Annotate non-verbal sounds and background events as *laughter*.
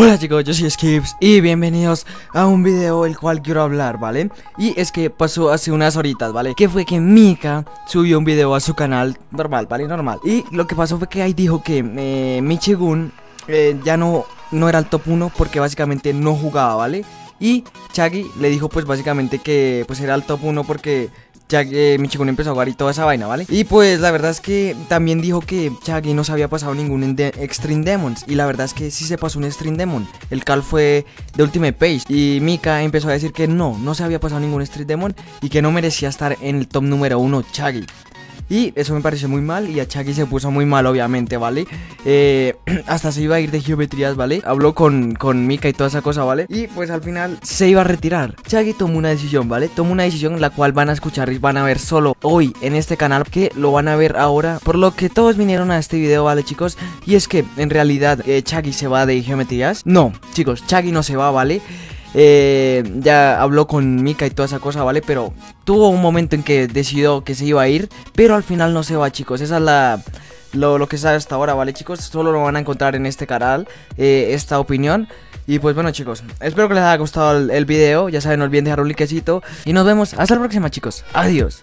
Hola chicos, yo soy Skips y bienvenidos a un video el cual quiero hablar, ¿vale? Y es que pasó hace unas horitas, ¿vale? Que fue que Mika subió un video a su canal normal, ¿vale? Normal Y lo que pasó fue que ahí dijo que eh, Michigun eh, ya no, no era el top 1 porque básicamente no jugaba, ¿vale? Y Chaggy le dijo pues básicamente que pues era el top 1 porque ya que Michigun empezó a jugar y toda esa vaina, ¿vale? Y pues la verdad es que también dijo que Chaggy no se había pasado ningún Extreme Demons. Y la verdad es que sí se pasó un Extreme Demon. El cal fue de Ultimate Page. Y Mika empezó a decir que no, no se había pasado ningún Extreme Demon Y que no merecía estar en el top número 1 Chaggy y eso me pareció muy mal y a Chucky se puso muy mal obviamente, ¿vale? Eh, *clears throat* hasta se iba a ir de geometrías, ¿vale? Habló con, con Mika y toda esa cosa, ¿vale? Y pues al final se iba a retirar Chucky tomó una decisión, ¿vale? Tomó una decisión la cual van a escuchar y van a ver solo hoy en este canal Que lo van a ver ahora Por lo que todos vinieron a este video, ¿vale chicos? Y es que en realidad eh, se va de geometrías No, chicos, Chucky no se va, ¿vale? Eh, ya habló con Mika y toda esa cosa, ¿vale? Pero tuvo un momento en que decidió que se iba a ir, pero al final no se va, chicos. Esa es la... Lo, que sabe hasta ahora, ¿vale chicos? Solo lo van a encontrar en este canal, eh, esta opinión Y pues bueno chicos, espero que les haya gustado el, el video Ya saben, no olviden dejar un likecito Y nos vemos hasta la próxima chicos, adiós